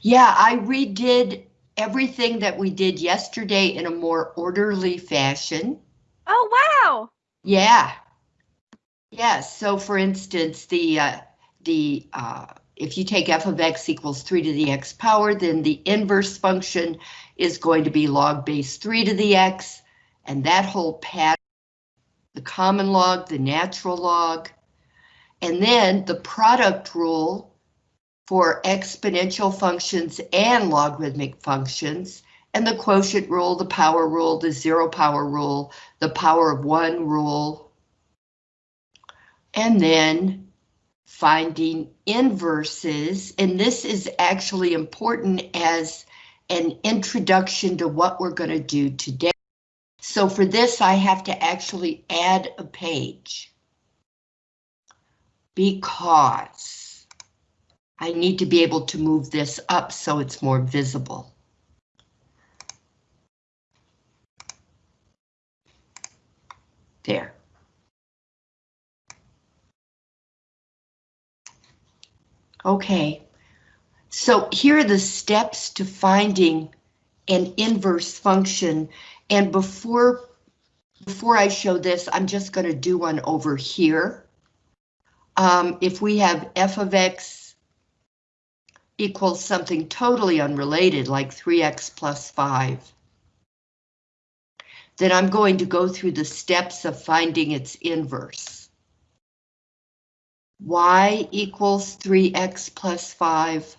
Yeah, I redid everything that we did yesterday in a more orderly fashion. Oh, wow. Yeah. Yeah, so for instance, the, uh, the, uh, if you take f of x equals 3 to the x power, then the inverse function is going to be log base 3 to the x, and that whole pattern, the common log, the natural log, and then the product rule for exponential functions and logarithmic functions, and the quotient rule, the power rule, the zero power rule, the power of one rule, and then finding inverses, and this is actually important as an introduction to what we're going to do today. So for this, I have to actually add a page. Because I need to be able to move this up so it's more visible. There. Okay, so here are the steps to finding an inverse function. And before, before I show this, I'm just going to do one over here. Um, if we have f of x equals something totally unrelated, like 3x plus 5, then I'm going to go through the steps of finding its inverse y equals 3x plus 5.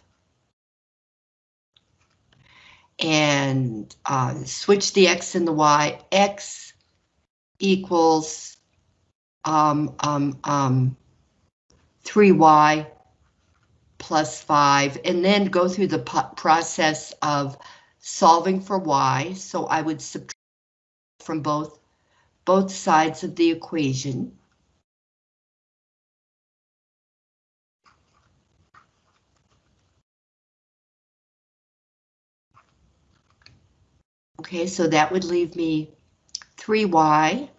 And uh, switch the x and the y. x equals um, um, um, 3y plus 5, and then go through the process of solving for y. So I would subtract from both, both sides of the equation. Okay, so that would leave me 3y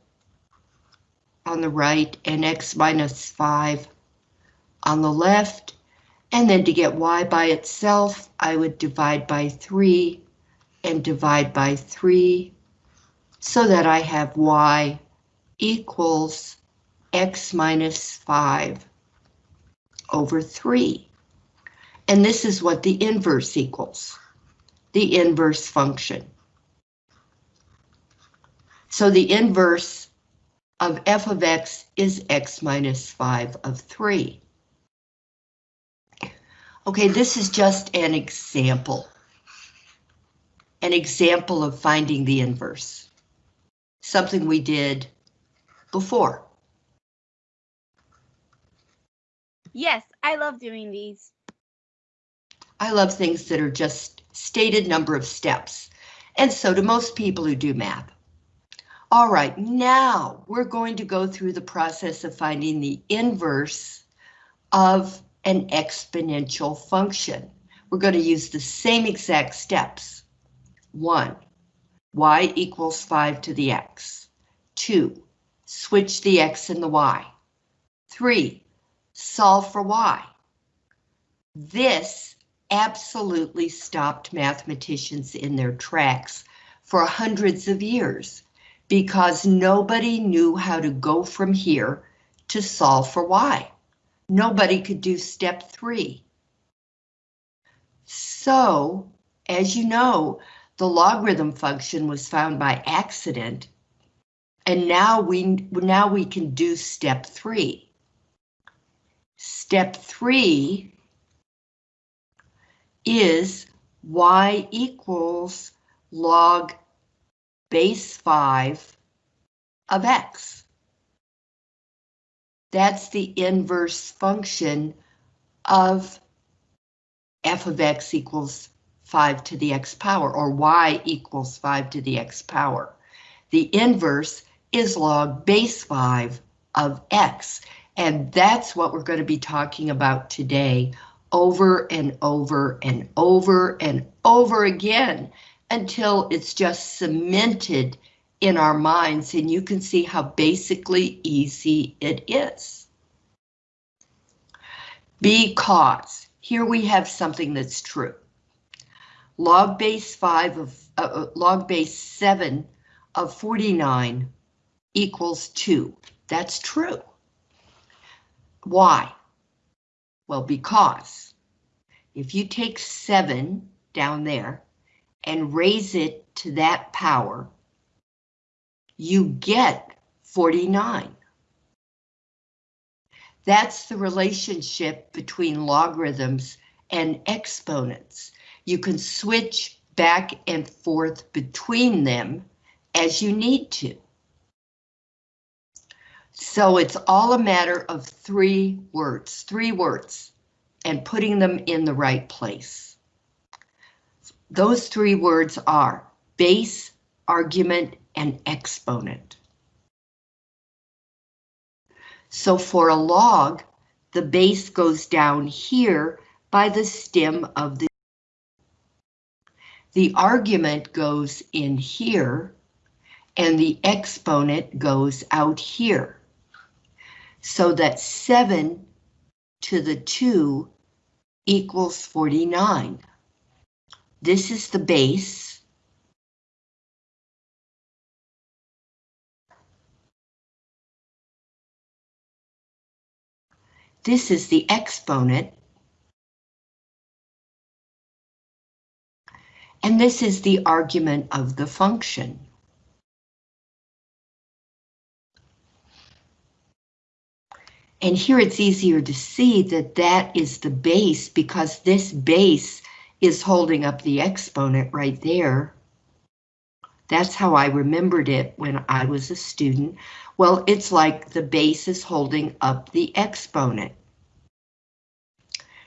on the right and x minus 5 on the left. And then to get y by itself, I would divide by 3 and divide by 3 so that I have y equals x minus 5 over 3. And this is what the inverse equals, the inverse function. So the inverse of f of x is x minus 5 of 3. Okay, this is just an example. An example of finding the inverse. Something we did before. Yes, I love doing these. I love things that are just stated number of steps, and so do most people who do math. All right, now we're going to go through the process of finding the inverse of an exponential function. We're going to use the same exact steps. One, y equals 5 to the x. Two, switch the x and the y. Three, solve for y. This absolutely stopped mathematicians in their tracks for hundreds of years because nobody knew how to go from here to solve for y. Nobody could do step three. So, as you know, the logarithm function was found by accident, and now we now we can do step three. Step three is y equals log base 5 of x. That's the inverse function of f of x equals 5 to the x power, or y equals 5 to the x power. The inverse is log base 5 of x, and that's what we're going to be talking about today over and over and over and over again until it's just cemented in our minds and you can see how basically easy it is. Because here we have something that's true. log base 5 of, uh, uh, log base 7 of 49 equals 2. That's true. Why? Well, because if you take 7 down there and raise it to that power, you get 49. That's the relationship between logarithms and exponents. You can switch back and forth between them as you need to. So it's all a matter of three words, three words, and putting them in the right place. Those three words are base, argument, and exponent. So for a log, the base goes down here by the stem of the the argument goes in here and the exponent goes out here. So that 7 to the 2 equals 49. This is the base. This is the exponent. And this is the argument of the function. And here it's easier to see that that is the base because this base is holding up the exponent right there. That's how I remembered it when I was a student. Well, it's like the base is holding up the exponent.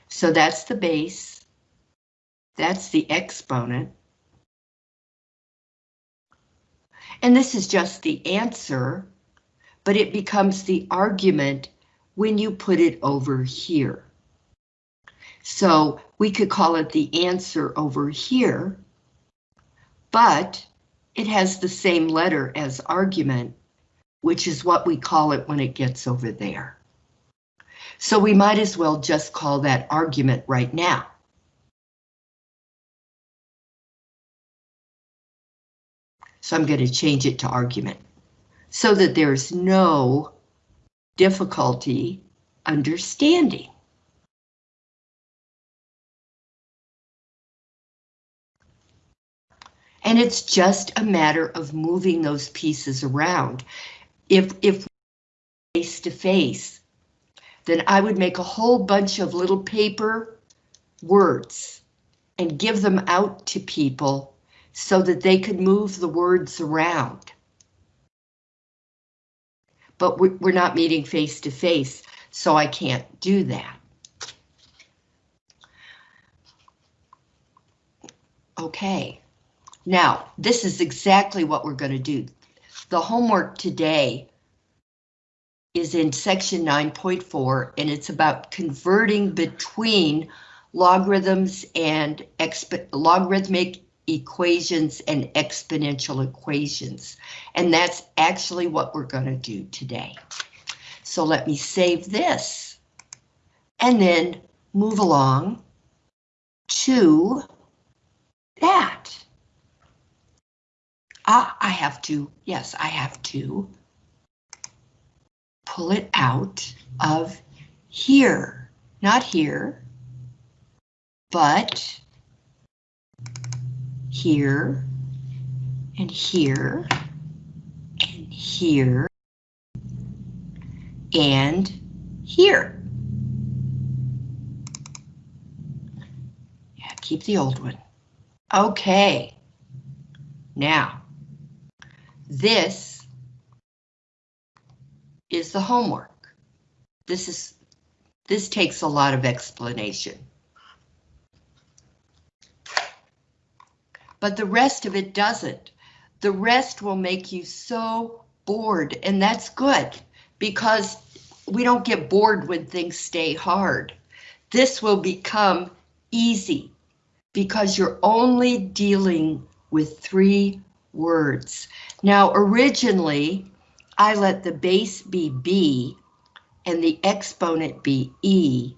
So that's the base. That's the exponent. And this is just the answer, but it becomes the argument when you put it over here. So we could call it the answer over here, but it has the same letter as argument, which is what we call it when it gets over there. So we might as well just call that argument right now. So I'm going to change it to argument so that there's no difficulty understanding. And it's just a matter of moving those pieces around. If, if face to face, then I would make a whole bunch of little paper words and give them out to people so that they could move the words around. But we're not meeting face to face, so I can't do that. Okay. Now, this is exactly what we're going to do. The homework today is in section 9.4, and it's about converting between logarithms and logarithmic equations and exponential equations. And that's actually what we're going to do today. So let me save this and then move along to that. Ah, I have to, yes, I have to pull it out of here, not here, but here and here and here and here. Yeah, keep the old one. Okay. Now, this is the homework. This is this takes a lot of explanation. But the rest of it doesn't. The rest will make you so bored, and that's good because we don't get bored when things stay hard. This will become easy because you're only dealing with three words. Now, originally, I let the base be B and the exponent be E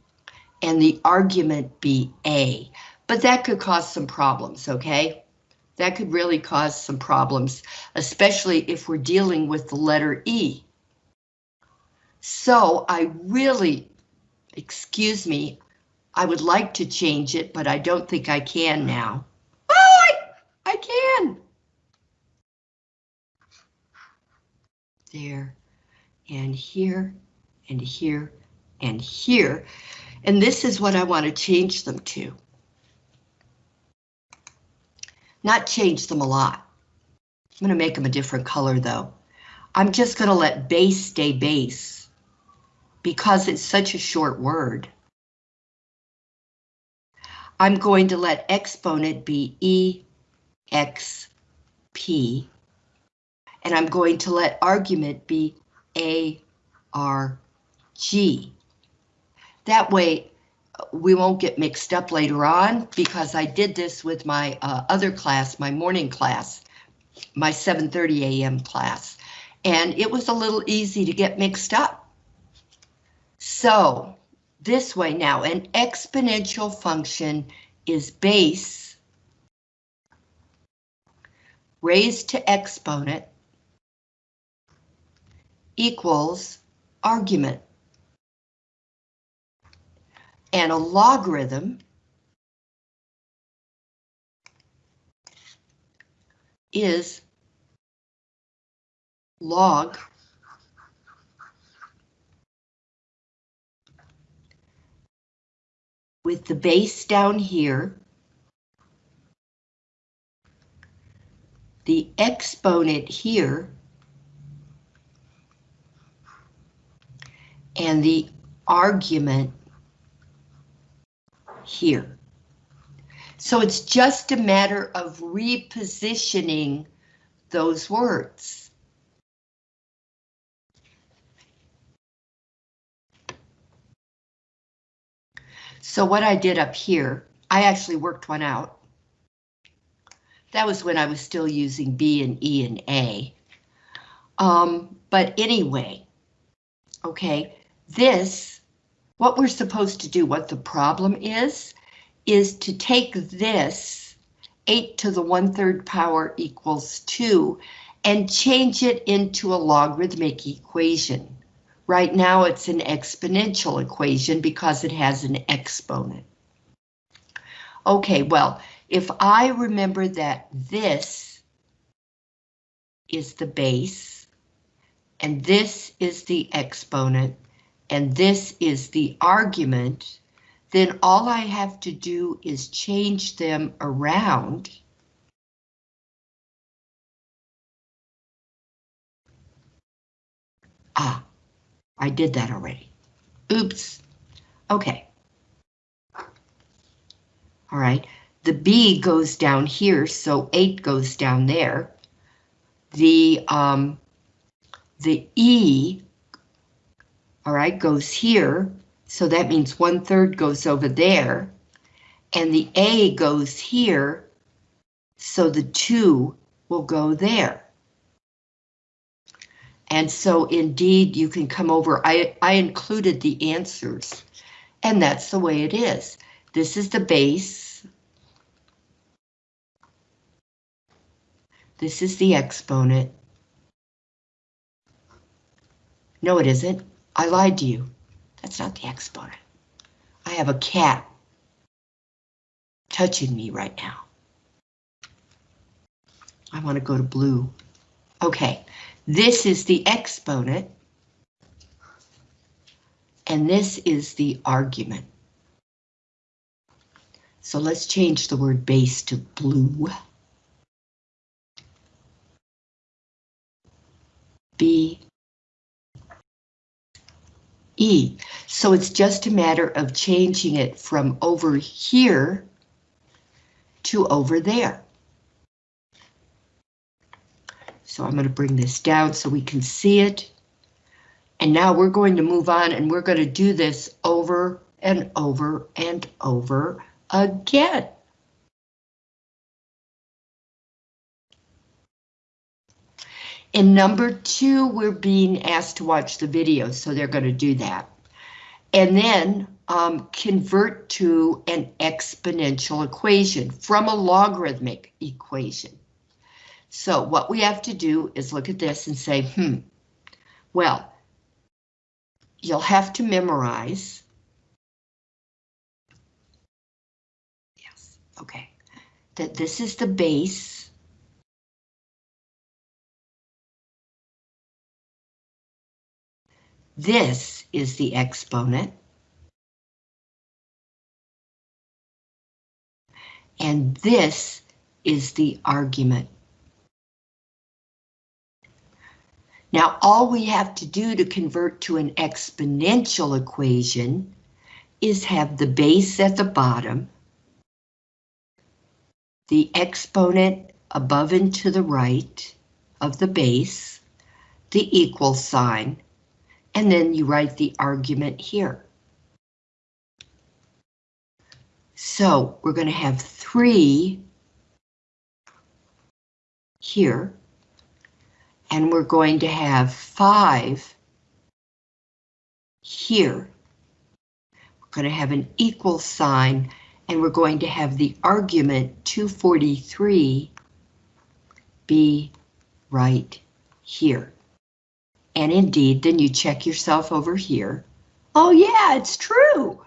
and the argument be A. But that could cause some problems, okay? That could really cause some problems, especially if we're dealing with the letter E. So I really, excuse me, I would like to change it, but I don't think I can now. Oh, I, I can. There, and here, and here, and here. And this is what I want to change them to. Not change them a lot. I'm going to make them a different color though. I'm just going to let base stay base because it's such a short word. I'm going to let exponent be E, X, P, and I'm going to let argument be A, R, G. That way, we won't get mixed up later on because I did this with my uh, other class, my morning class, my 7.30 a.m. class, and it was a little easy to get mixed up. So this way now, an exponential function is base raised to exponent equals argument. And a logarithm is log with the base down here, the exponent here, and the argument here. So it's just a matter of repositioning those words. So what I did up here, I actually worked one out. That was when I was still using B and E and A. Um, but anyway, okay, this, what we're supposed to do, what the problem is, is to take this 8 to the 1 3rd power equals 2 and change it into a logarithmic equation. Right now it's an exponential equation because it has an exponent. Okay, well, if I remember that this is the base, and this is the exponent, and this is the argument, then all I have to do is change them around. Ah, I did that already. Oops. Okay. All right, the B goes down here, so 8 goes down there. The, um, the E, all right, goes here, so that means 1 third goes over there. And the A goes here, so the 2 will go there. And so indeed you can come over, I, I included the answers, and that's the way it is. This is the base. This is the exponent. No, it isn't. I lied to you. That's not the exponent. I have a cat touching me right now. I want to go to blue. Okay, this is the exponent. And this is the argument. So let's change the word base to blue. B E. So it's just a matter of changing it from over here to over there. So I'm going to bring this down so we can see it. And now we're going to move on and we're going to do this over and over and over again. In number two, we're being asked to watch the video, so they're going to do that. And then um, convert to an exponential equation from a logarithmic equation. So what we have to do is look at this and say, hmm, well, you'll have to memorize. Yes, okay, that this is the base. This is the exponent. And this is the argument. Now, all we have to do to convert to an exponential equation is have the base at the bottom, the exponent above and to the right of the base, the equal sign, and then you write the argument here. So we're going to have three here, and we're going to have five here. We're going to have an equal sign, and we're going to have the argument 243 be right here. And indeed, then you check yourself over here. Oh yeah, it's true.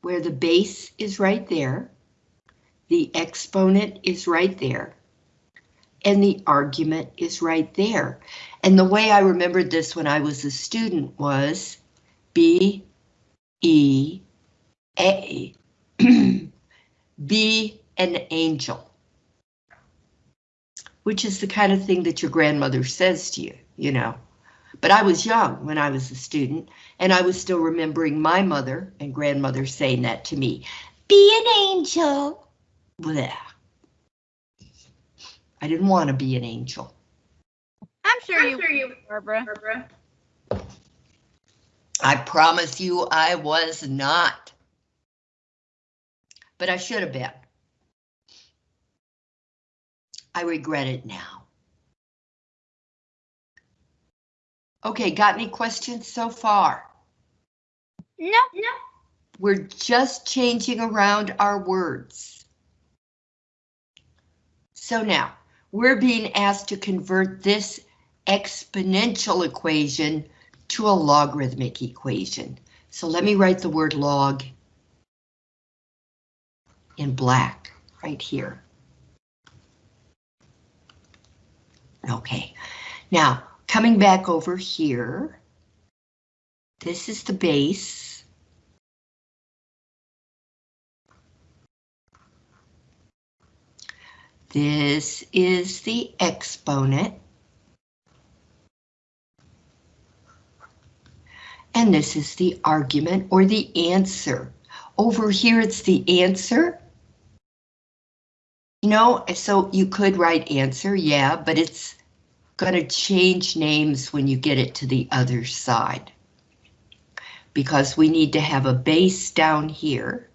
Where the base is right there, the exponent is right there, and the argument is right there. And the way I remembered this when I was a student was B, E, A, be an angel which is the kind of thing that your grandmother says to you, you know. But I was young when I was a student, and I was still remembering my mother and grandmother saying that to me. Be an angel. Blech. I didn't want to be an angel. I'm sure I'm you, sure you, Barbara. Barbara. I promise you I was not. But I should have been. I regret it now. Okay, got any questions so far? No, No. We're just changing around our words. So now, we're being asked to convert this exponential equation to a logarithmic equation. So let me write the word log in black right here. Okay, now coming back over here, this is the base. This is the exponent. And this is the argument or the answer. Over here, it's the answer. You know, so you could write answer, yeah, but it's gonna change names when you get it to the other side. Because we need to have a base down here.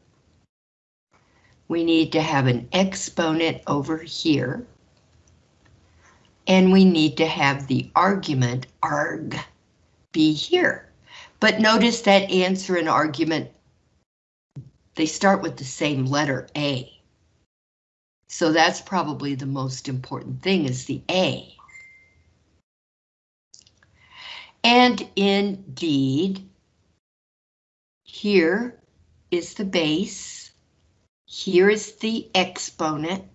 We need to have an exponent over here. And we need to have the argument, arg, be here. But notice that answer and argument, they start with the same letter, A. So that's probably the most important thing is the A. And indeed, here is the base, here is the exponent,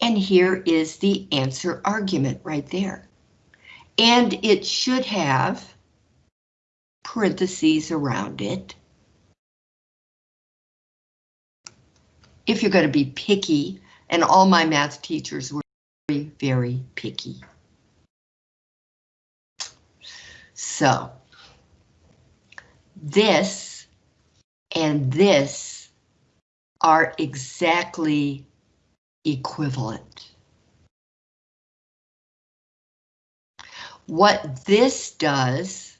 and here is the answer argument right there. And it should have parentheses around it. If you're going to be picky, and all my math teachers were very, very picky. So, this and this are exactly equivalent. What this does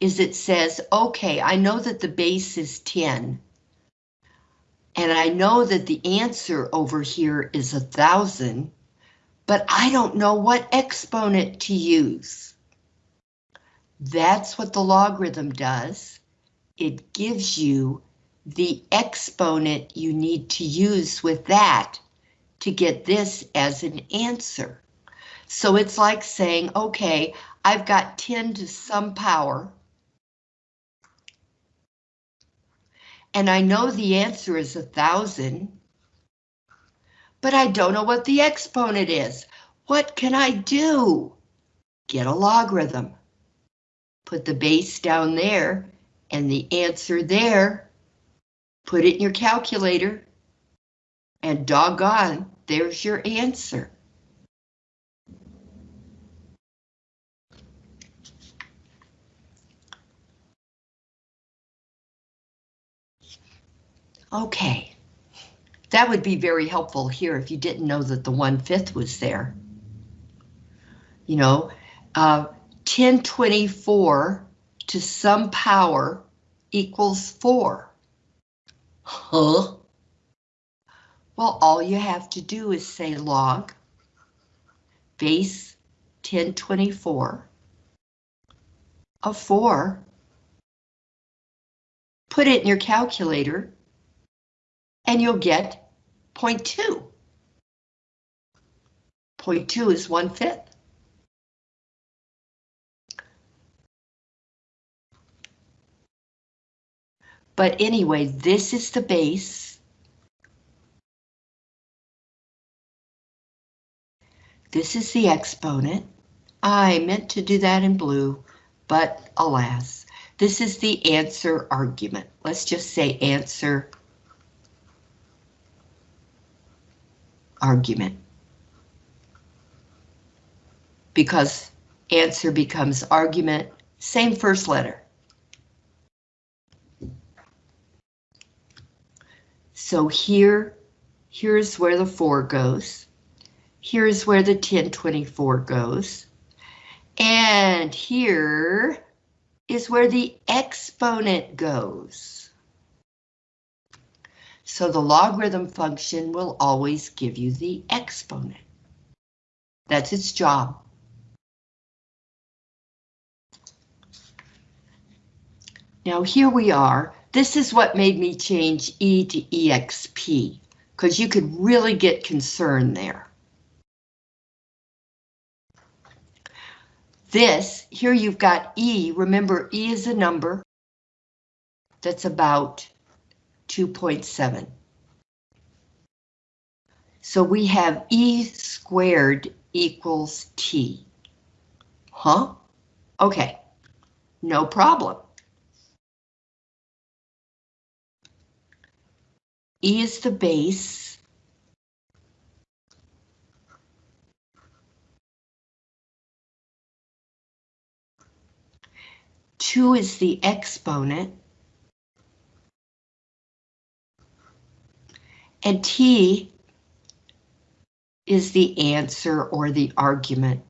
is it says, okay, I know that the base is 10, and I know that the answer over here is a thousand, but I don't know what exponent to use. That's what the logarithm does. It gives you the exponent you need to use with that to get this as an answer. So it's like saying, okay, I've got 10 to some power. And I know the answer is a thousand, but I don't know what the exponent is. What can I do? Get a logarithm. Put the base down there and the answer there. Put it in your calculator. And doggone, there's your answer. Okay. That would be very helpful here if you didn't know that the one-fifth was there. You know, uh, 1024 to some power equals 4. Huh? Well, all you have to do is say log base 1024 of 4. Put it in your calculator and you'll get 0.2. 0.2 is one fifth. But anyway, this is the base. This is the exponent. I meant to do that in blue, but alas, this is the answer argument. Let's just say answer argument. Because answer becomes argument, same first letter. So here, here's where the 4 goes. Here's where the 1024 goes. And here is where the exponent goes. So the logarithm function will always give you the exponent. That's its job. Now here we are this is what made me change E to EXP, because you could really get concerned there. This, here you've got E, remember E is a number that's about 2.7. So we have E squared equals T. Huh? Okay, no problem. E is the base. Two is the exponent. And T is the answer or the argument.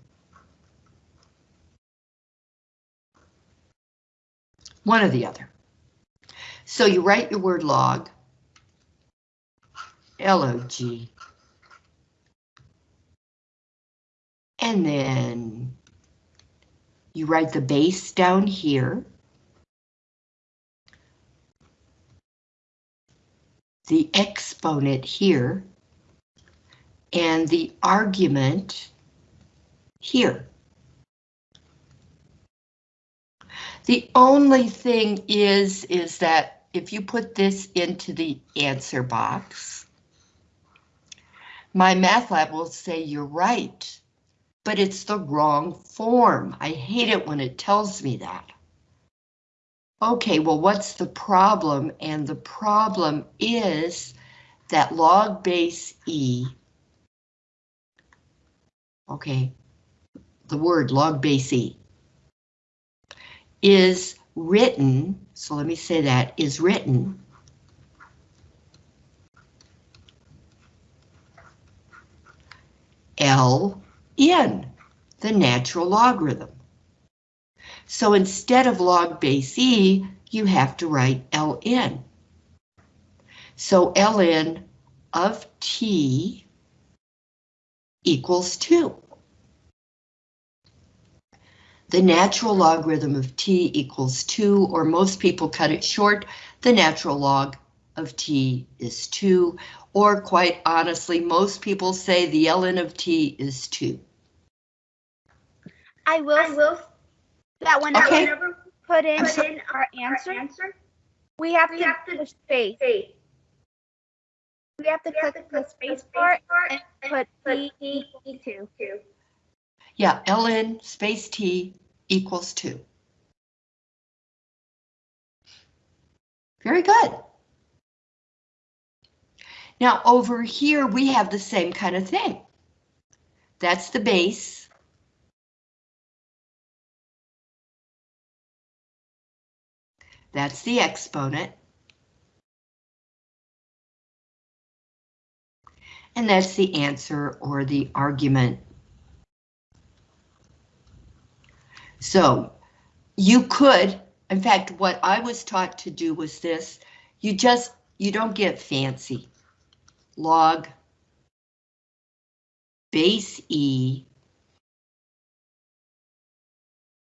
One or the other. So you write your word log. LOG. And then you write the base down here. The exponent here. And the argument here. The only thing is, is that if you put this into the answer box, MyMathLab will say you're right, but it's the wrong form. I hate it when it tells me that. Okay, well, what's the problem? And the problem is that log base E, okay, the word log base E, is written, so let me say that, is written L in the natural logarithm. So instead of log base E, you have to write Ln. So Ln of T equals 2. the natural logarithm of t equals 2, or most people cut it short, the natural log of t is 2, or quite honestly, most people say the ln of t is 2. I will, I will that whenever Okay. we put in put in our answer, answer. we have We to have to push space. Space. We have to We have click to the space space bar bar and and put put t t equal two. Yeah, ln space t equals 2. Very good. Now over here, we have the same kind of thing. That's the base. That's the exponent. And that's the answer or the argument. So you could, in fact, what I was taught to do was this. You just, you don't get fancy. Log base E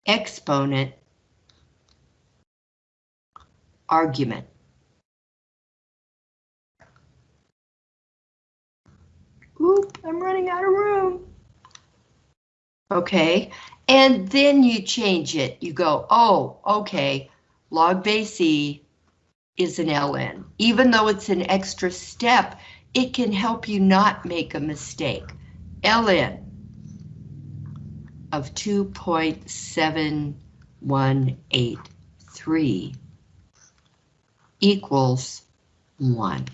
exponent argument. Oop, I'm running out of room. Okay, and then you change it. You go, oh, okay, log base E is an ln. Even though it's an extra step, it can help you not make a mistake. ln of 2.7183 equals 1.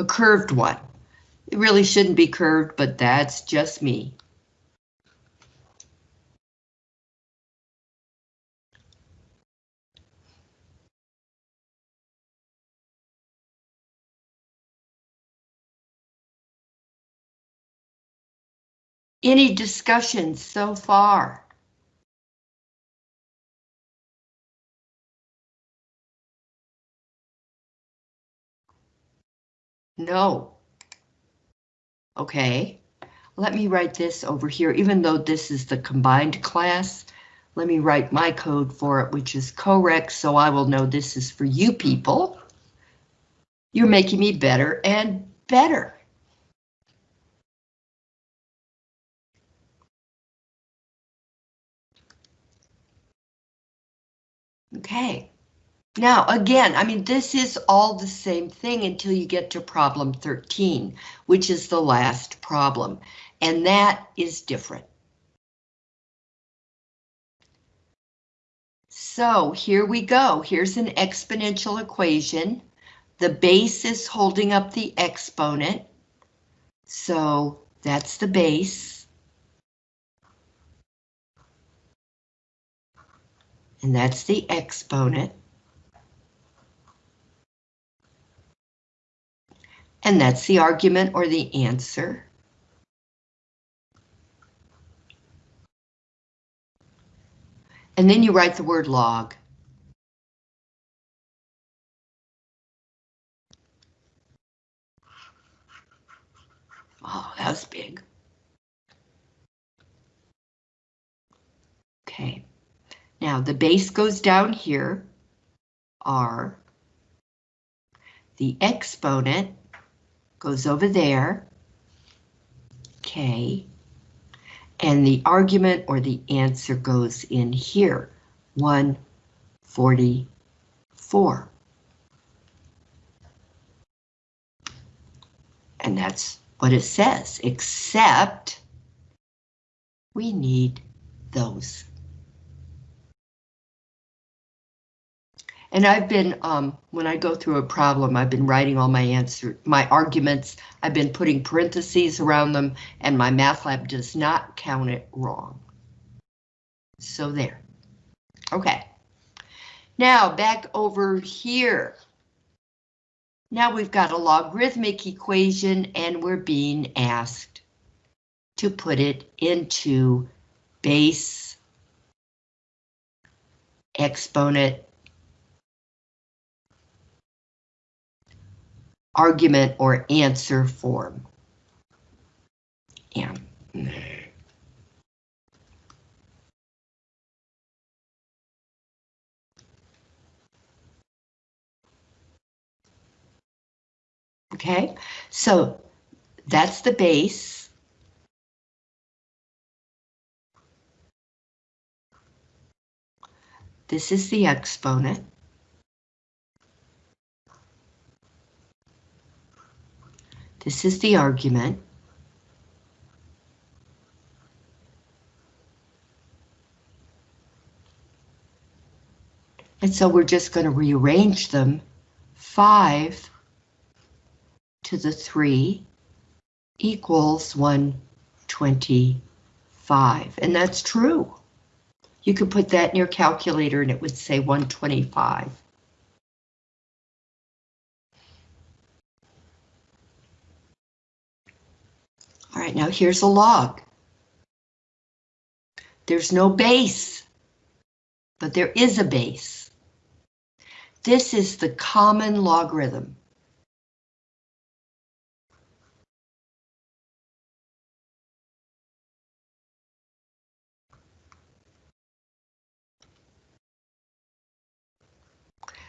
A curved one. It really shouldn't be curved, but that's just me. Any discussions so far? No. Okay, let me write this over here, even though this is the combined class. Let me write my code for it, which is correct, so I will know this is for you people. You're making me better and better. Okay. Now, again, I mean, this is all the same thing until you get to problem 13, which is the last problem, and that is different. So here we go. Here's an exponential equation. The base is holding up the exponent. So that's the base. And that's the exponent. And that's the argument or the answer. And then you write the word log. Oh, that was big. Okay. Now the base goes down here, R. The exponent goes over there, K. And the argument or the answer goes in here, 144. And that's what it says, except we need those. And I've been, um, when I go through a problem, I've been writing all my answer, my arguments, I've been putting parentheses around them, and MyMathLab does not count it wrong. So there. Okay. Now back over here. Now we've got a logarithmic equation and we're being asked to put it into base exponent argument or answer form. Yeah. Okay, so that's the base. This is the exponent. This is the argument. And so we're just going to rearrange them. 5 to the 3 equals 125. And that's true. You could put that in your calculator and it would say 125. All right, now here's a log. There's no base, but there is a base. This is the common logarithm.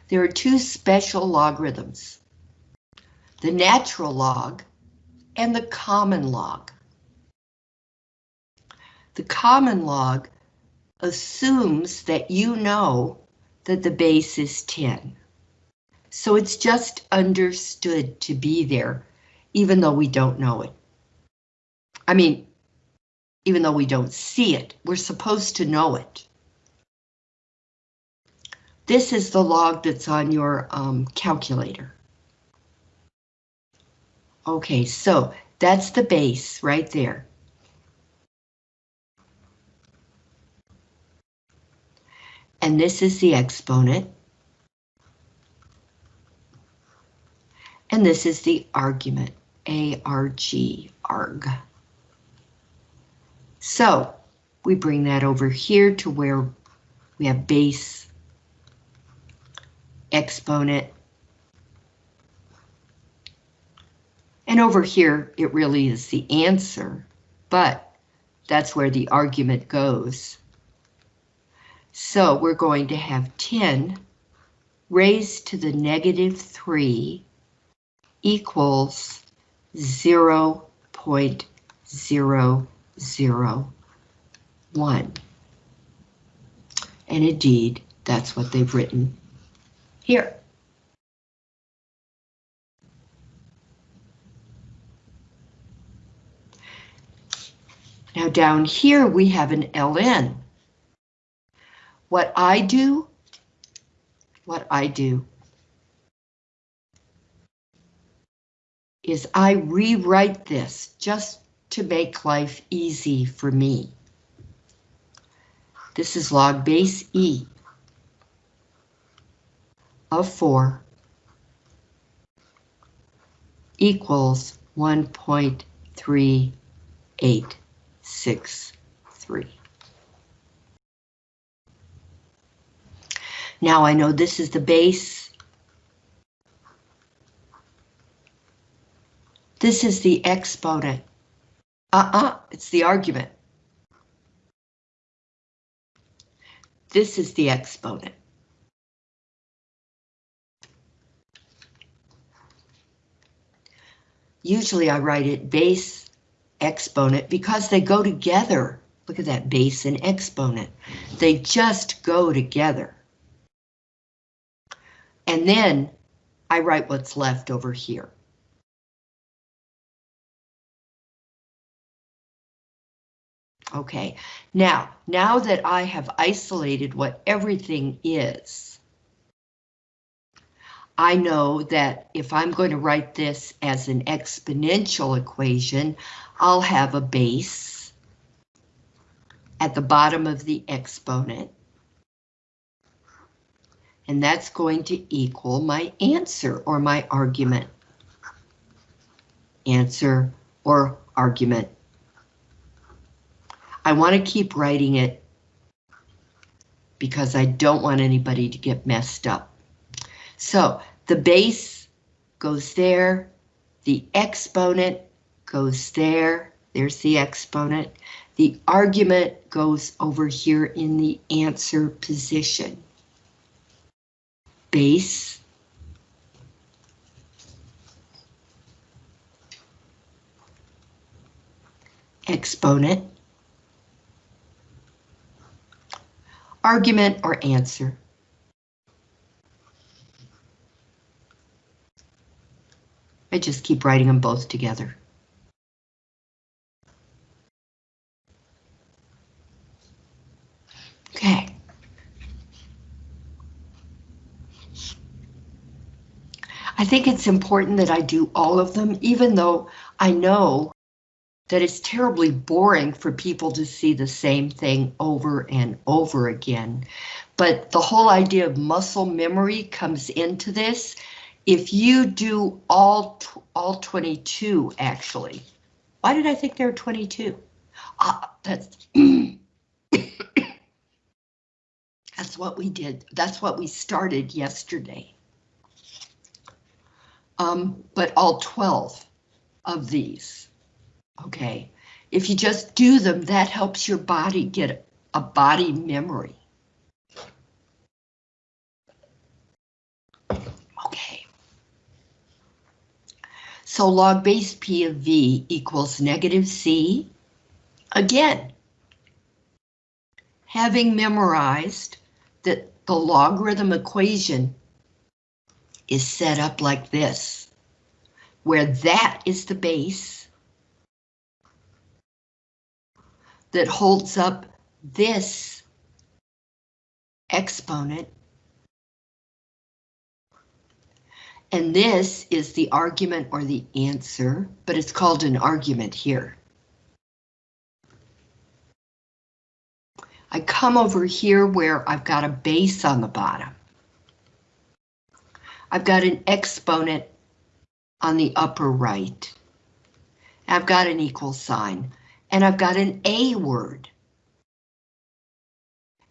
There are two special logarithms. The natural log and the common log. The common log assumes that you know that the base is 10. So it's just understood to be there, even though we don't know it. I mean, even though we don't see it, we're supposed to know it. This is the log that's on your um, calculator. Okay, so that's the base right there. And this is the exponent. And this is the argument, ARG, arg. So we bring that over here to where we have base, exponent, And over here, it really is the answer, but that's where the argument goes. So we're going to have 10 raised to the negative 3 equals 0 0.001. And indeed, that's what they've written here. Now down here we have an ln. What I do, what I do is I rewrite this just to make life easy for me. This is log base E of 4 equals 1.38 six, three. Now I know this is the base. This is the exponent. Uh-uh, it's the argument. This is the exponent. Usually I write it base exponent because they go together. Look at that base and exponent. They just go together. And then I write what's left over here. Okay, now, now that I have isolated what everything is, I know that if I'm going to write this as an exponential equation, I'll have a base at the bottom of the exponent. And that's going to equal my answer or my argument. Answer or argument. I want to keep writing it because I don't want anybody to get messed up. So the base goes there, the exponent goes there, there's the exponent. The argument goes over here in the answer position. Base. Exponent. Argument or answer. I just keep writing them both together. Think it's important that I do all of them, even though I know that it's terribly boring for people to see the same thing over and over again. But the whole idea of muscle memory comes into this. If you do all, all 22, actually, why did I think there were 22? Ah, that's, that's what we did. That's what we started yesterday. Um, but all 12 of these. Okay, if you just do them, that helps your body get a body memory. Okay. So log base P of V equals negative C. Again, having memorized that the logarithm equation is set up like this, where that is the base that holds up this exponent. And this is the argument or the answer, but it's called an argument here. I come over here where I've got a base on the bottom. I've got an exponent on the upper right. I've got an equal sign and I've got an A word.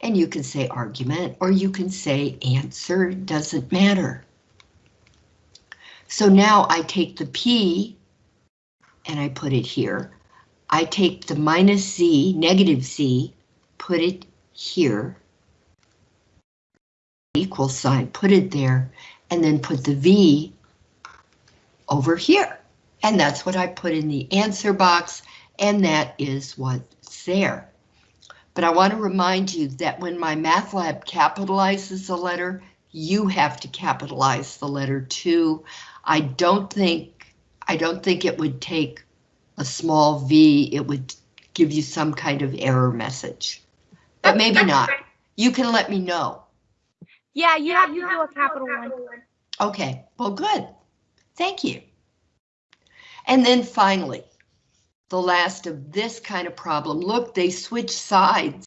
And you can say argument or you can say answer, doesn't matter. So now I take the P and I put it here. I take the minus Z, negative Z, put it here. Equal sign, put it there, and then put the V over here. And that's what I put in the answer box and that is what's there. But I want to remind you that when MyMathLab capitalizes a letter, you have to capitalize the letter too. I don't think I don't think it would take a small v, it would give you some kind of error message. But maybe not. You can let me know. Yeah, you have to do a capital one. Okay, well, good. Thank you. And then finally, the last of this kind of problem. Look, they switch sides.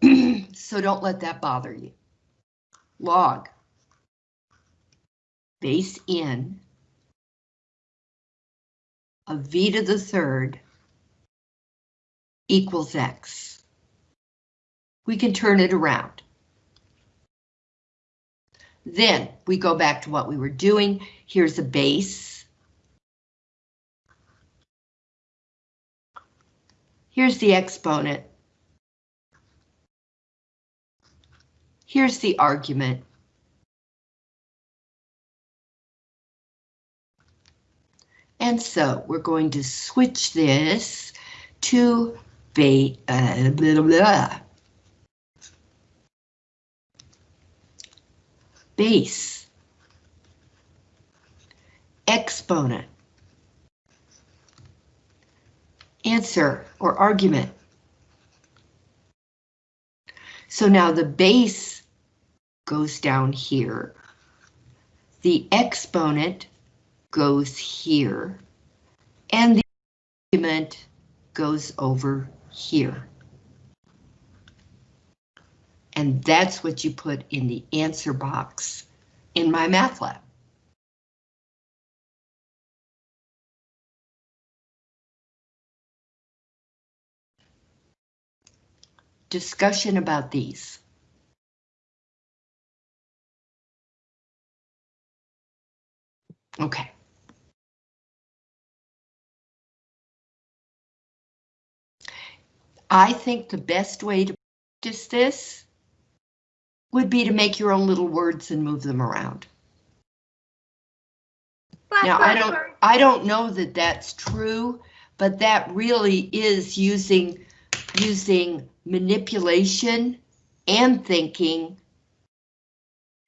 so don't let that bother you. Log base n of v to the third equals x. We can turn it around. Then we go back to what we were doing. Here's a base. Here's the exponent. Here's the argument. And so we're going to switch this to ba uh, blah, blah. Base exponent answer or argument. So now the base goes down here. The exponent goes here. And the argument goes over here. And that's what you put in the answer box in MyMathLab. discussion about these? Okay. I think the best way to practice this would be to make your own little words and move them around. Now, I don't, I don't know that that's true, but that really is using, using manipulation and thinking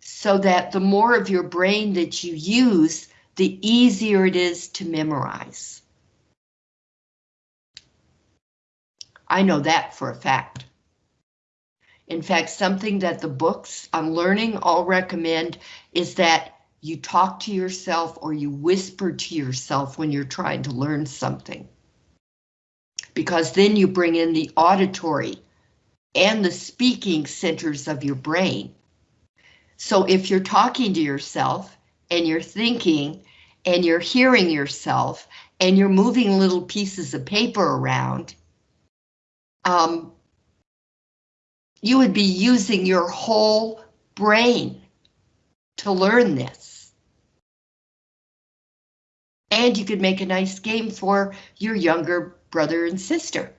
so that the more of your brain that you use, the easier it is to memorize. I know that for a fact. In fact, something that the books on learning all recommend is that you talk to yourself or you whisper to yourself when you're trying to learn something. Because then you bring in the auditory and the speaking centers of your brain. So if you're talking to yourself and you're thinking and you're hearing yourself and you're moving little pieces of paper around, um, you would be using your whole brain to learn this. And you could make a nice game for your younger brother and sister.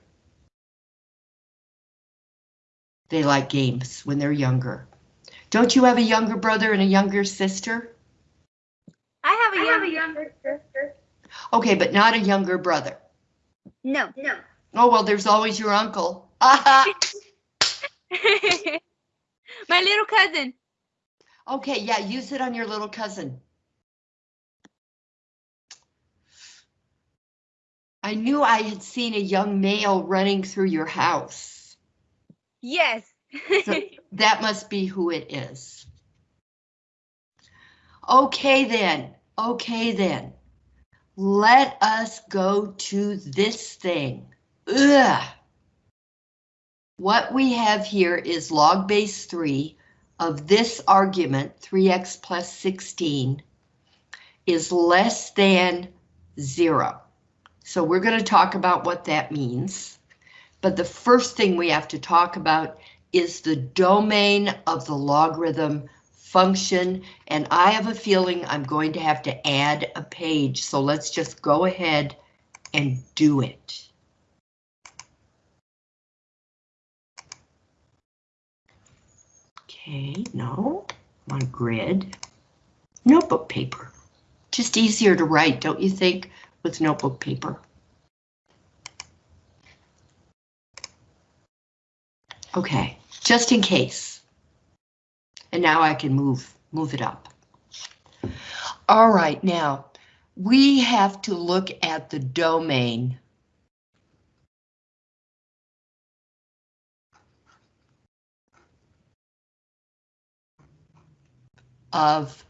They like games when they're younger. Don't you have a younger brother and a younger sister? I have a younger, younger sister. Okay, but not a younger brother. No. No. Oh, well, there's always your uncle. My little cousin. Okay, yeah, use it on your little cousin. I knew I had seen a young male running through your house. Yes. So that must be who it is. Okay then, okay then. Let us go to this thing. Ugh. What we have here is log base 3 of this argument, 3x plus 16, is less than 0. So we're going to talk about what that means. But the first thing we have to talk about is the domain of the logarithm function, and I have a feeling I'm going to have to add a page, so let's just go ahead and do it. Okay, no, on grid. Notebook paper. Just easier to write, don't you think, with notebook paper? Okay, just in case. And now I can move, move it up. All right, now we have to look at the domain of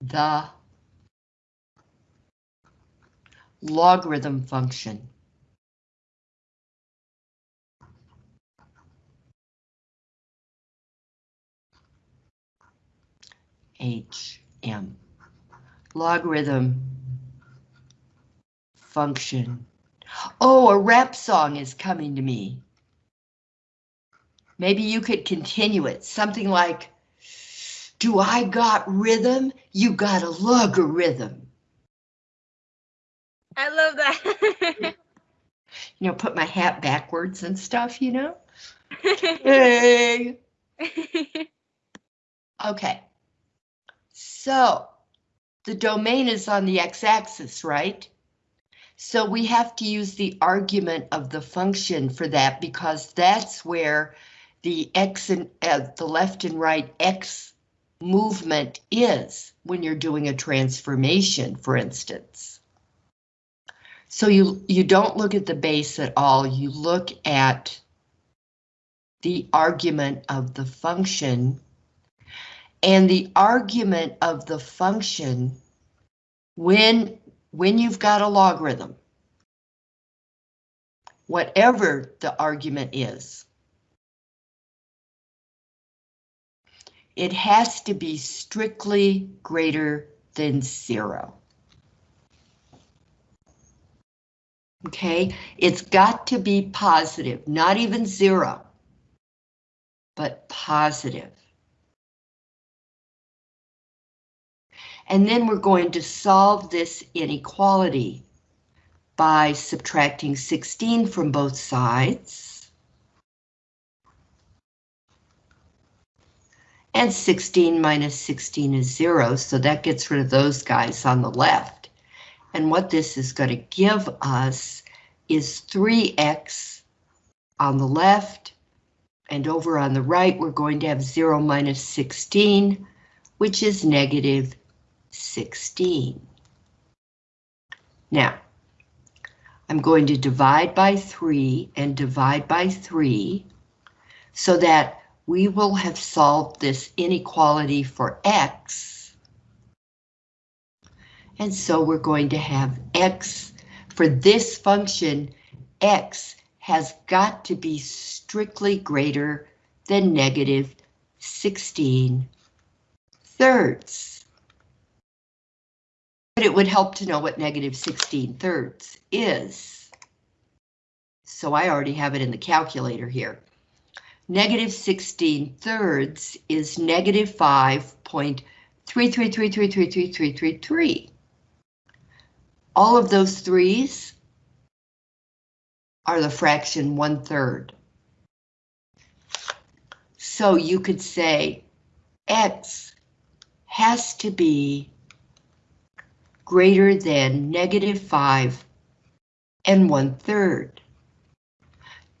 the logarithm function. HM. Logarithm function. Oh, a rap song is coming to me. Maybe you could continue it, something like, do I got rhythm? You got a logarithm. I love that. You know, put my hat backwards and stuff, you know? Hey. Okay. So the domain is on the x-axis, right? So we have to use the argument of the function for that because that's where the x and uh, the left and right x movement is when you're doing a transformation, for instance. So you, you don't look at the base at all, you look at the argument of the function and the argument of the function when, when you've got a logarithm, whatever the argument is, it has to be strictly greater than zero. Okay, it's got to be positive, not even zero, but positive. And then we're going to solve this inequality by subtracting 16 from both sides. And 16 minus 16 is 0, so that gets rid of those guys on the left. And what this is going to give us is 3x on the left, and over on the right, we're going to have 0 minus 16, which is negative 16. Now, I'm going to divide by 3 and divide by 3 so that we will have solved this inequality for x. And so we're going to have x for this function, x has got to be strictly greater than negative 16 thirds. But it would help to know what negative 16 thirds is. So I already have it in the calculator here. Negative 16 thirds is negative 5.333333333. All of those threes are the fraction one third. So you could say x has to be greater than negative 5 and one third.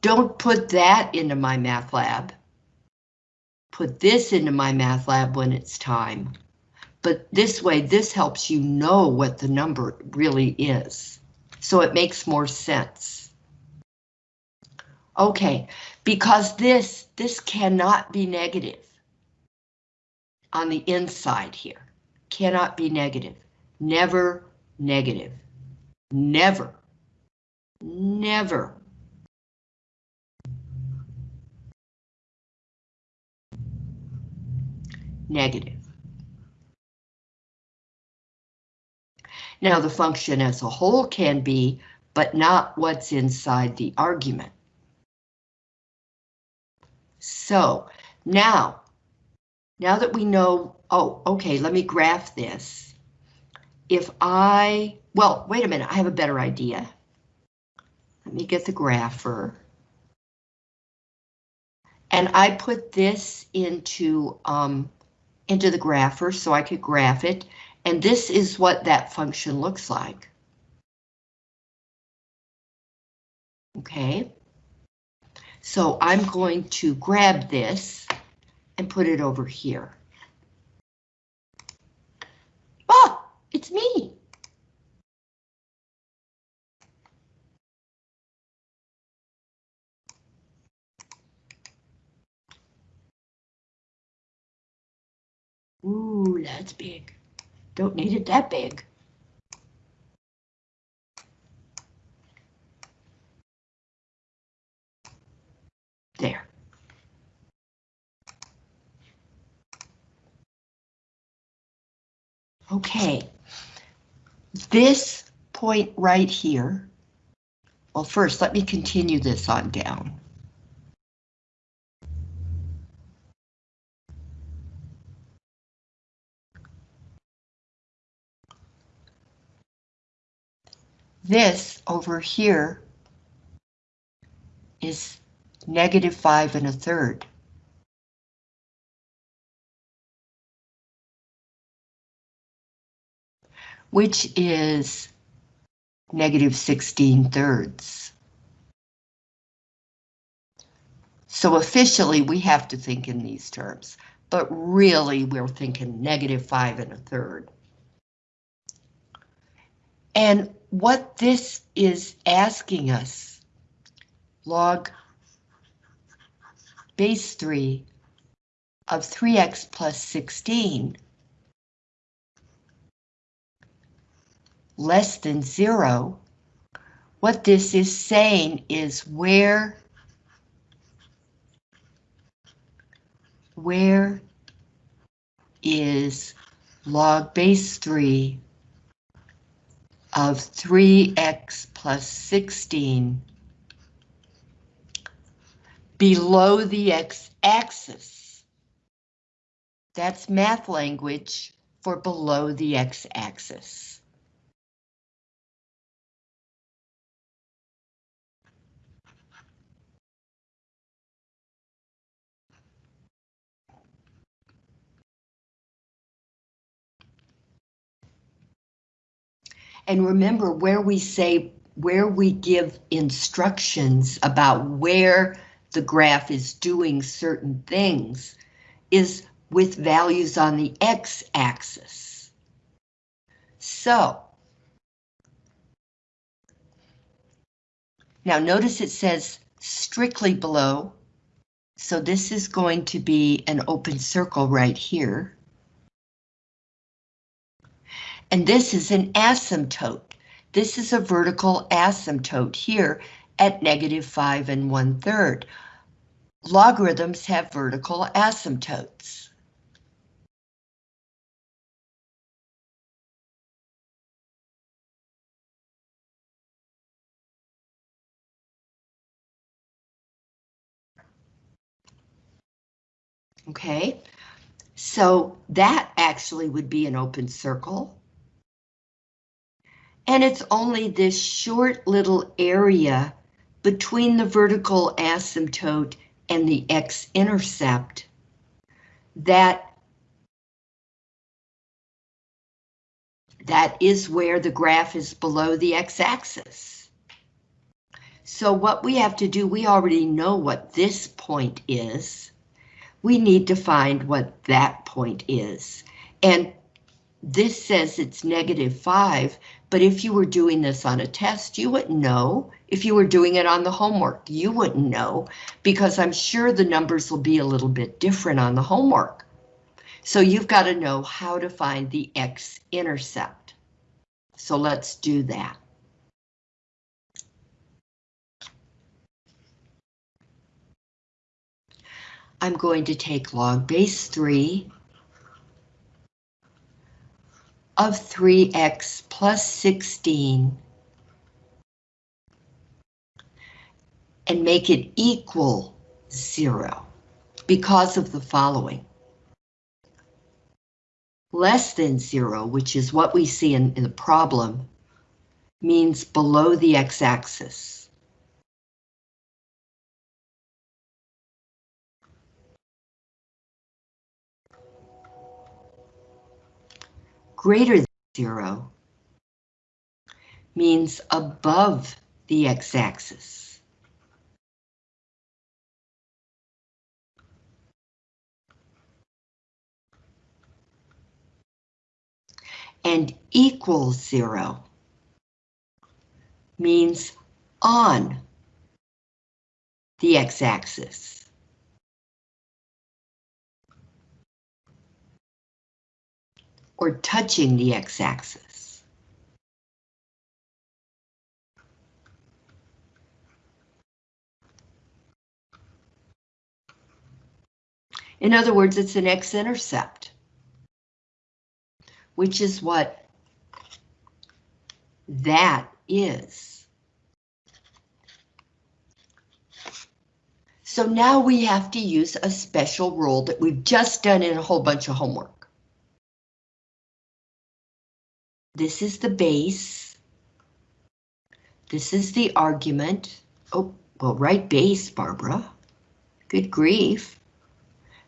Don't put that into MyMathLab. Put this into MyMathLab when it's time. But this way, this helps you know what the number really is. So it makes more sense. Okay, because this, this cannot be negative on the inside here. Cannot be negative. Never negative. Never. Never. Negative. Now the function as a whole can be, but not what's inside the argument. So now, now that we know, oh, okay, let me graph this. If I, well, wait a minute, I have a better idea. Let me get the grapher. And I put this into, um, into the grapher so I could graph it. And this is what that function looks like. Okay. So I'm going to grab this and put it over here. Ah, it's me. Ooh, that's big. Don't need it that big. There. Okay. This point right here. Well, first, let me continue this on down. This over here is negative five and a third. Which is negative 16 thirds. So officially we have to think in these terms, but really we're thinking negative five and a third. And what this is asking us, log base 3 of 3x plus 16 less than 0, what this is saying is where where is log base 3 of 3x plus 16 below the x-axis. That's math language for below the x-axis. And remember where we say, where we give instructions about where the graph is doing certain things is with values on the x-axis. So, now notice it says strictly below, so this is going to be an open circle right here. And this is an asymptote. This is a vertical asymptote here at negative 5 and 1 third. Logarithms have vertical asymptotes. Okay, so that actually would be an open circle. And it's only this short little area between the vertical asymptote and the x-intercept that that is where the graph is below the x-axis. So what we have to do, we already know what this point is. We need to find what that point is. And this says it's negative 5, but if you were doing this on a test, you wouldn't know. If you were doing it on the homework, you wouldn't know, because I'm sure the numbers will be a little bit different on the homework. So you've got to know how to find the x-intercept. So let's do that. I'm going to take log base 3 of 3x plus 16 and make it equal 0 because of the following. Less than 0, which is what we see in, in the problem, means below the x-axis. Greater than zero means above the x-axis. And equals zero means on the x-axis. Or touching the x-axis. In other words, it's an x-intercept, which is what that is. So now we have to use a special rule that we've just done in a whole bunch of homework. This is the base. This is the argument. Oh, well, write base, Barbara. Good grief.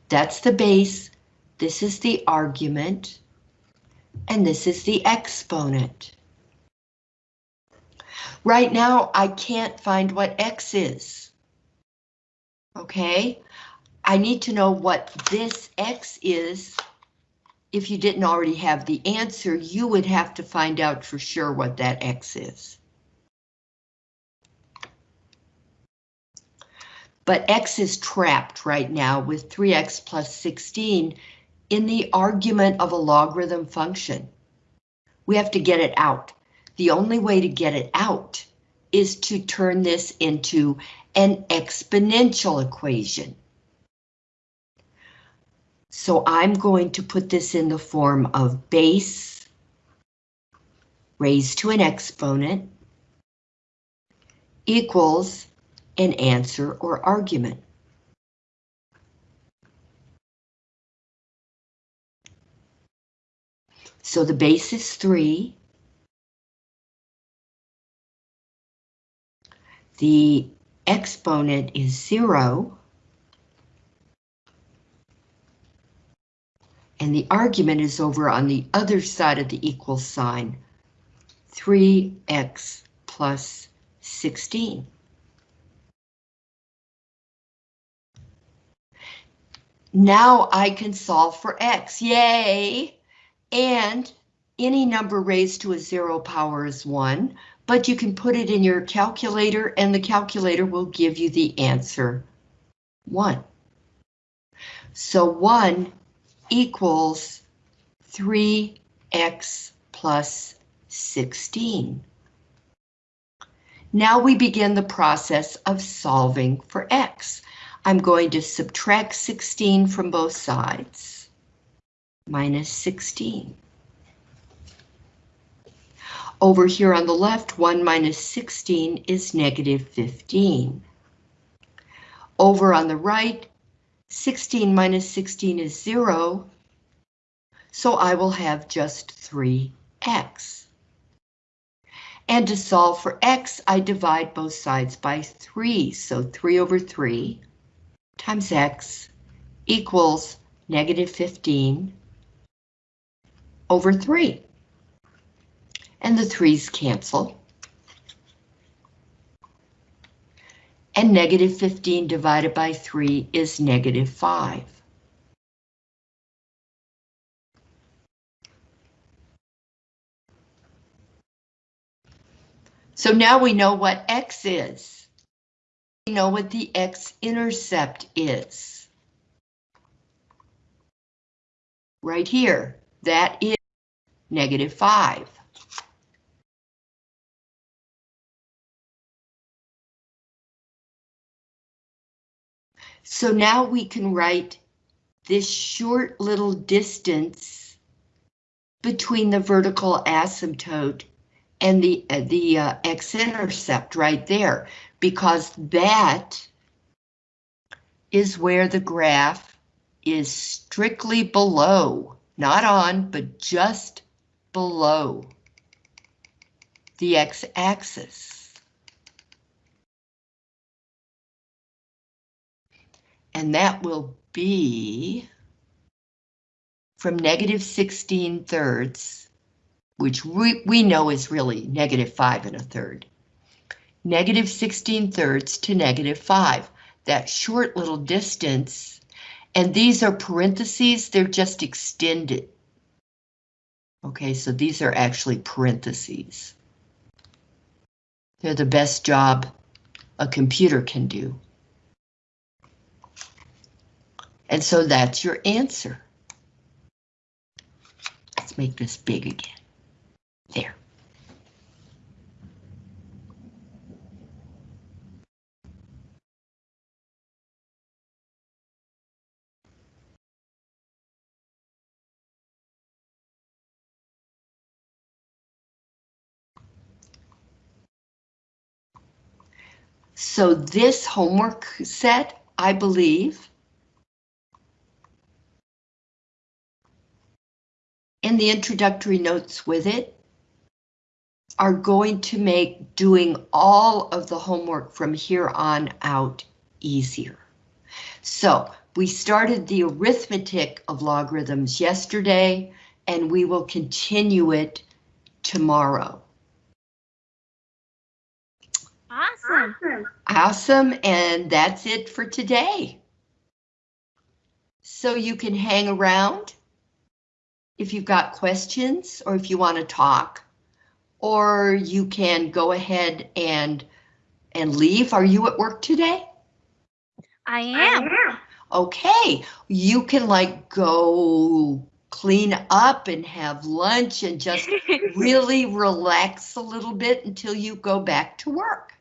That's the base. This is the argument. And this is the exponent. Right now, I can't find what x is. Okay, I need to know what this x is if you didn't already have the answer, you would have to find out for sure what that x is. But x is trapped right now with 3x plus 16 in the argument of a logarithm function. We have to get it out. The only way to get it out is to turn this into an exponential equation. So I'm going to put this in the form of base raised to an exponent equals an answer or argument. So the base is 3. The exponent is 0. And the argument is over on the other side of the equal sign, 3x plus 16. Now I can solve for x, yay! And any number raised to a zero power is one, but you can put it in your calculator and the calculator will give you the answer, one. So one equals 3x plus 16. Now we begin the process of solving for x. I'm going to subtract 16 from both sides. Minus 16. Over here on the left, 1 minus 16 is negative 15. Over on the right, 16 minus 16 is 0, so I will have just 3x. And to solve for x, I divide both sides by 3, so 3 over 3 times x equals negative 15 over 3. And the 3's cancel. And negative 15 divided by 3 is negative 5. So now we know what x is. We know what the x-intercept is. Right here, that is negative 5. So now we can write this short little distance between the vertical asymptote and the, uh, the uh, x-intercept right there, because that is where the graph is strictly below, not on, but just below the x-axis. And that will be from negative 16 thirds, which we, we know is really negative 5 and a third. Negative 16 thirds to negative 5. That short little distance, and these are parentheses, they're just extended. Okay, so these are actually parentheses. They're the best job a computer can do. And so that's your answer. Let's make this big again. There. So this homework set, I believe, and the introductory notes with it are going to make doing all of the homework from here on out easier. So we started the arithmetic of logarithms yesterday, and we will continue it tomorrow. Awesome. Awesome, and that's it for today. So you can hang around if you've got questions or if you want to talk, or you can go ahead and and leave. Are you at work today? I am. Okay, you can like go clean up and have lunch and just really relax a little bit until you go back to work.